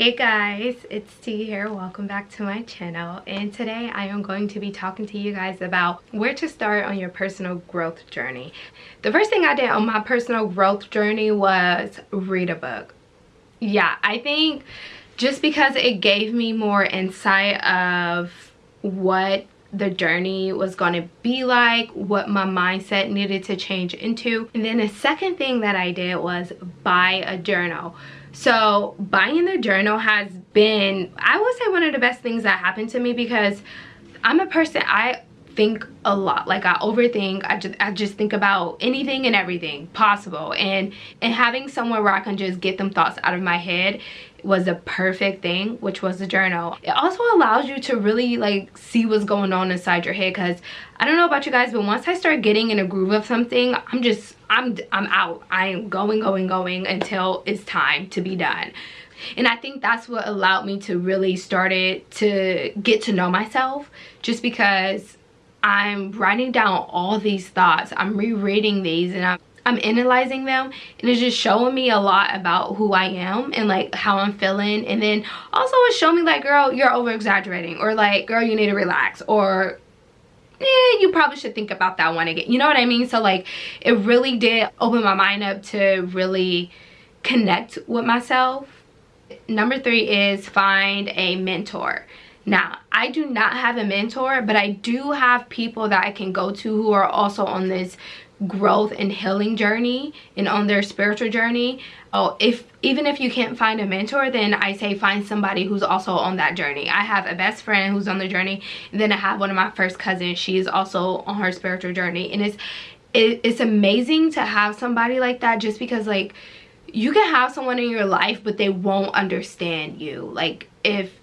Hey guys, it's T here. Welcome back to my channel. And today I am going to be talking to you guys about where to start on your personal growth journey. The first thing I did on my personal growth journey was read a book. Yeah, I think just because it gave me more insight of what the journey was going to be like what my mindset needed to change into and then the second thing that i did was buy a journal so buying the journal has been i would say one of the best things that happened to me because i'm a person i think a lot. Like i overthink. I just i just think about anything and everything possible. And and having somewhere where i can just get them thoughts out of my head was a perfect thing which was the journal. It also allows you to really like see what's going on inside your head because i don't know about you guys but once i start getting in a groove of something i'm just i'm i'm out. I am going going going until it's time to be done. And i think that's what allowed me to really start it to get to know myself just because i'm writing down all these thoughts. I'm rereading these and i'm I'm analyzing them and it's just showing me a lot about who I am and like how I'm feeling. And then also it's showing me like girl you're over exaggerating or like girl you need to relax or eh, you probably should think about that one again. You know what I mean? So like it really did open my mind up to really connect with myself. Number three is find a mentor. Now i do not have a mentor but i do have people that i can go to who are also on this growth and healing journey and on their spiritual journey. Oh if even if you can't find a mentor then i say find somebody who's also on that journey. I have a best friend who's on the journey. And then i have one of my first cousins. She is also on her spiritual journey. And it's it, it's amazing to have somebody like that just because like you can have someone in your life but they won't understand you. Like if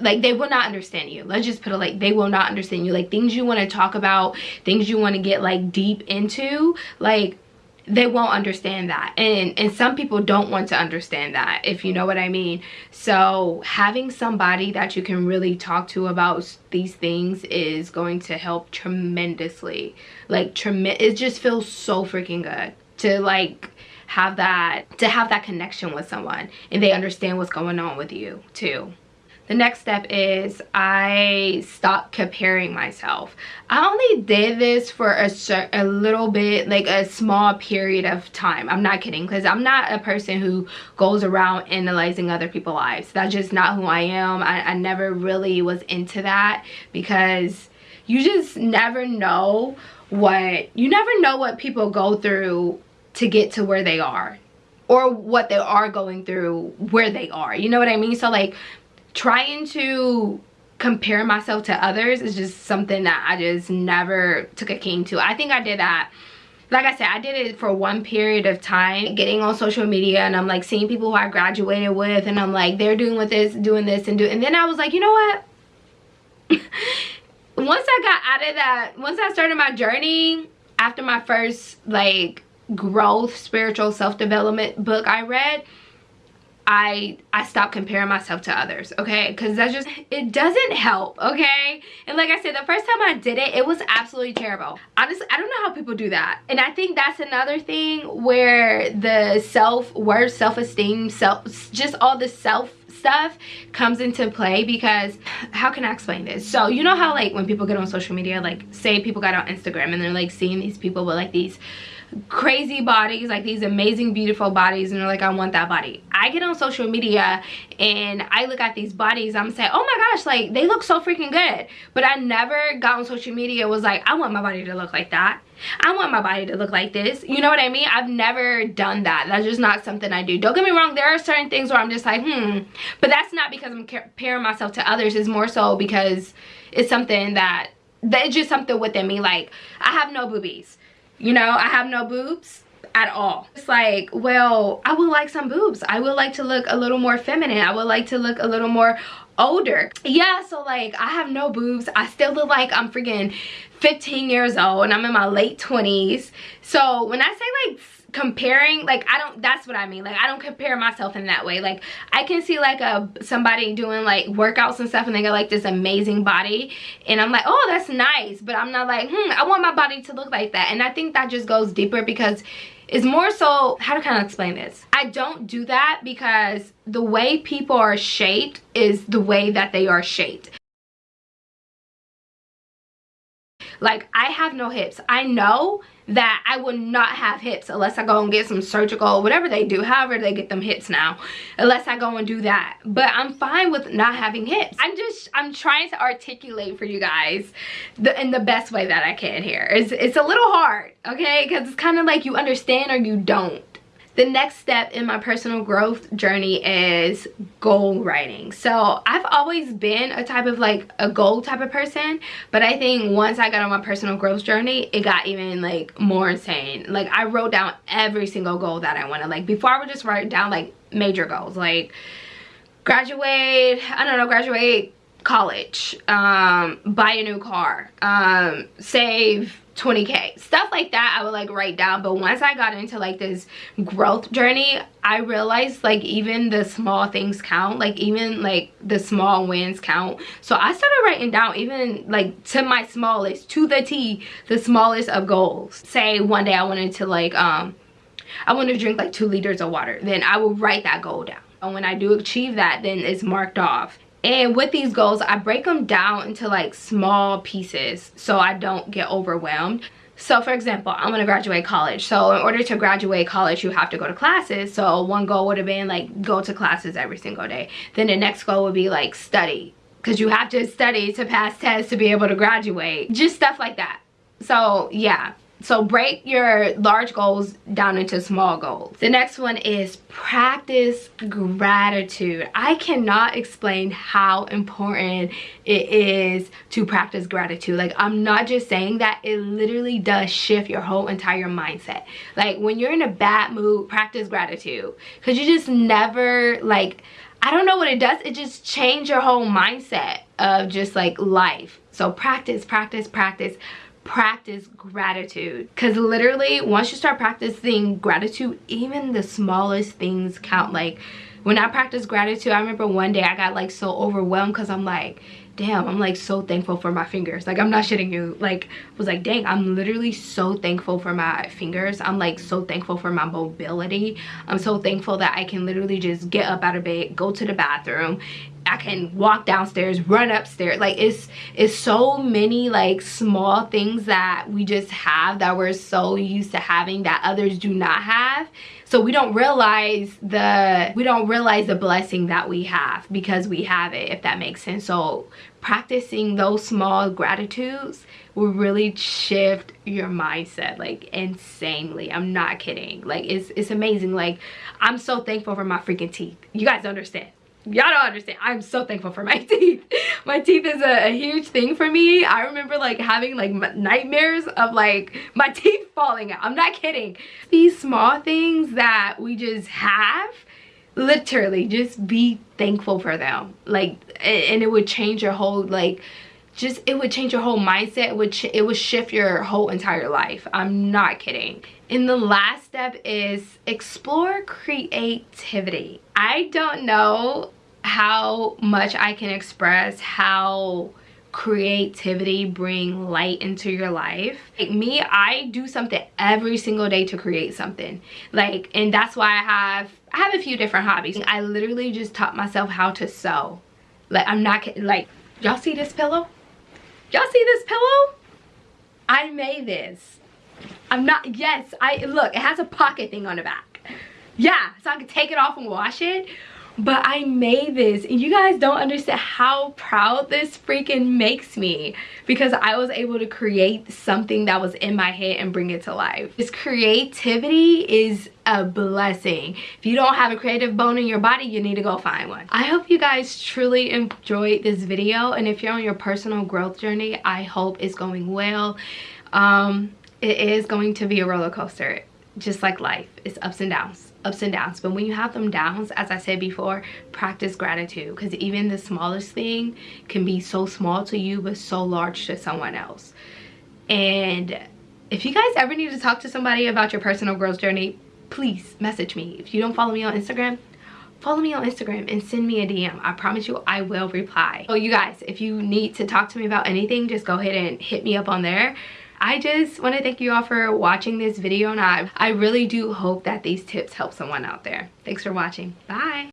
like they will not understand you. Let's just put it like they will not understand you. Like things you want to talk about things you want to get like deep into like they won't understand that. And and some people don't want to understand that if you know what i mean. So having somebody that you can really talk to about these things is going to help tremendously. Like trem it just feels so freaking good to like have that to have that connection with someone and they understand what's going on with you too the next step is I stopped comparing myself. I only did this for a, a little bit, like a small period of time. I'm not kidding because I'm not a person who goes around analyzing other people's lives. That's just not who I am. I, I never really was into that because you just never know what, you never know what people go through to get to where they are or what they are going through where they are you know what i mean so like trying to compare myself to others is just something that I just never took a keen to. I think I did that like I said, I did it for one period of time, getting on social media and I'm like seeing people who I graduated with and I'm like, they're doing with this, doing this and do and then I was like, you know what? once I got out of that, once I started my journey after my first like growth, spiritual self-development book I read, I I stopped comparing myself to others, okay? Because that's just, it doesn't help, okay? And like I said, the first time I did it, it was absolutely terrible. Honestly, I don't know how people do that. And I think that's another thing where the self-worth, self-esteem, self, just all the self stuff comes into play because how can I explain this? So you know how like when people get on social media, like say people got on Instagram and they're like seeing these people with like these crazy bodies like these amazing beautiful bodies and they're like i want that body. I get on social media and i look at these bodies i'm saying oh my gosh like they look so freaking good. But i never got on social media was like i want my body to look like that. I want my body to look like this. You know what i mean? I've never done that. That's just not something i do. Don't get me wrong there are certain things where i'm just like hmm. But that's not because i'm comparing myself to others. It's more so because it's something that that's just something within me like i have no boobies you know, I have no boobs at all. It's like, well, I would like some boobs. I would like to look a little more feminine. I would like to look a little more older. Yeah, so like I have no boobs. I still look like I'm freaking 15 years old and I'm in my late 20s. So when I say like comparing like i don't that's what i mean like i don't compare myself in that way like i can see like a somebody doing like workouts and stuff and they got like this amazing body and i'm like oh that's nice but i'm not like hmm i want my body to look like that and i think that just goes deeper because It's more so, how to kind of explain this? I don't do that because the way people are shaped is the way that they are shaped. Like, I have no hips. I know that I would not have hips unless I go and get some surgical, whatever they do, however they get them hips now, unless I go and do that. But I'm fine with not having hips. I'm just, I'm trying to articulate for you guys the, in the best way that I can here. It's, it's a little hard, okay? Because it's kind of like you understand or you don't the next step in my personal growth journey is goal writing. So i've always been a type of like a goal type of person but i think once i got on my personal growth journey it got even like more insane. Like i wrote down every single goal that i wanted. Like before i would just write down like major goals like graduate i don't know graduate college um buy a new car um save 20k stuff like that i would like write down. But once i got into like this growth journey i realized like even the small things count like even like the small wins count. So i started writing down even like to my smallest to the t the smallest of goals. Say one day i wanted to like um i want to drink like two liters of water. Then i will write that goal down. And when i do achieve that then it's marked off and with these goals i break them down into like small pieces so i don't get overwhelmed. So for example i'm going to graduate college. So in order to graduate college you have to go to classes. So one goal would have been like go to classes every single day. Then the next goal would be like study because you have to study to pass tests to be able to graduate. Just stuff like that. So yeah so break your large goals down into small goals. The next one is practice gratitude. I cannot explain how important it is to practice gratitude. Like I'm not just saying that, it literally does shift your whole entire mindset. Like when you're in a bad mood, practice gratitude. Cause you just never like, I don't know what it does. It just change your whole mindset of just like life. So practice, practice, practice practice gratitude. Because literally once you start practicing gratitude even the smallest things count. Like when i practice gratitude i remember one day i got like so overwhelmed because i'm like damn i'm like so thankful for my fingers. Like i'm not shitting you. Like was like dang i'm literally so thankful for my fingers. I'm like so thankful for my mobility. I'm so thankful that i can literally just get up out of bed go to the bathroom I can walk downstairs, run upstairs. Like it's it's so many like small things that we just have that we're so used to having that others do not have. So we don't realize the we don't realize the blessing that we have because we have it, if that makes sense. So practicing those small gratitudes will really shift your mindset like insanely i'm not kidding like it's it's amazing like i'm so thankful for my freaking teeth you guys understand y'all don't understand. I'm so thankful for my teeth. My teeth is a, a, huge thing for me. I remember like having like nightmares of like my teeth falling out. I'm not kidding. These small things that we just have literally just be thankful for them. Like and it would change your whole like just it would change your whole mindset. Would it would shift your whole entire life. I'm not kidding and the last step is explore creativity. I don't know how much i can express how creativity bring light into your life. Like me i do something every single day to create something. Like and that's why i have i have a few different hobbies. I literally just taught myself how to sew. Like i'm not like y'all see this pillow? Y'all see this pillow? I made this i'm not yes i look it has a pocket thing on the back yeah so i can take it off and wash it but I made this and you guys don't understand how proud this freaking makes me because I was able to create something that was in my head and bring it to life. This creativity is a blessing. If you don't have a creative bone in your body, you need to go find one. I hope you guys truly enjoyed this video and if you're on your personal growth journey, I hope it's going well. Um, it is going to be a roller coaster just like life. It's ups and downs ups and downs. But when you have them downs as i said before practice gratitude because even the smallest thing can be so small to you but so large to someone else. And if you guys ever need to talk to somebody about your personal growth journey please message me. If you don't follow me on instagram follow me on instagram and send me a dm i promise you i will reply. Oh, you guys if you need to talk to me about anything just go ahead and hit me up on there I just want to thank you all for watching this video and I, I really do hope that these tips help someone out there. Thanks for watching. Bye.